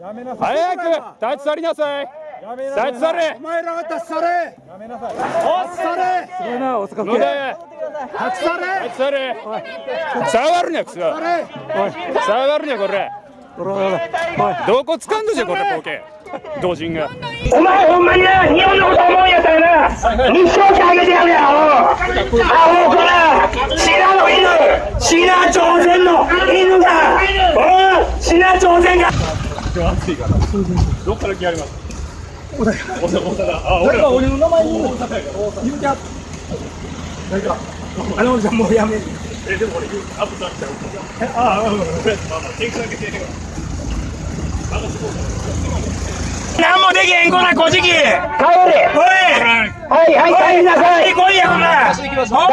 やめなさい。早く立ち去りなさい。やめなさい。立ち去れ。お前らが立ち去れ。やめなさい立ち去れすごいな。大阪野田立ち去れ。立ち去れ。下がるにゃくそ下がるにゃこれ。どこ掴んだじゃこれボケ。同人が。お前ほんまにな、日本のこと思うんやったらな、日照してあげてやるやろ。アホから、シナの犬、シナ朝鮮の犬が、シナ朝鮮が。どっから来やります？大阪。大阪。あ俺ら。俺の名前言う言うてああのじゃもうやめえでも俺アップされちゃうああうんまあまあ天狗だけしてるなんもできへんこら、こじき。帰れ。おい。はい、はい、帰りなさい。や、こら。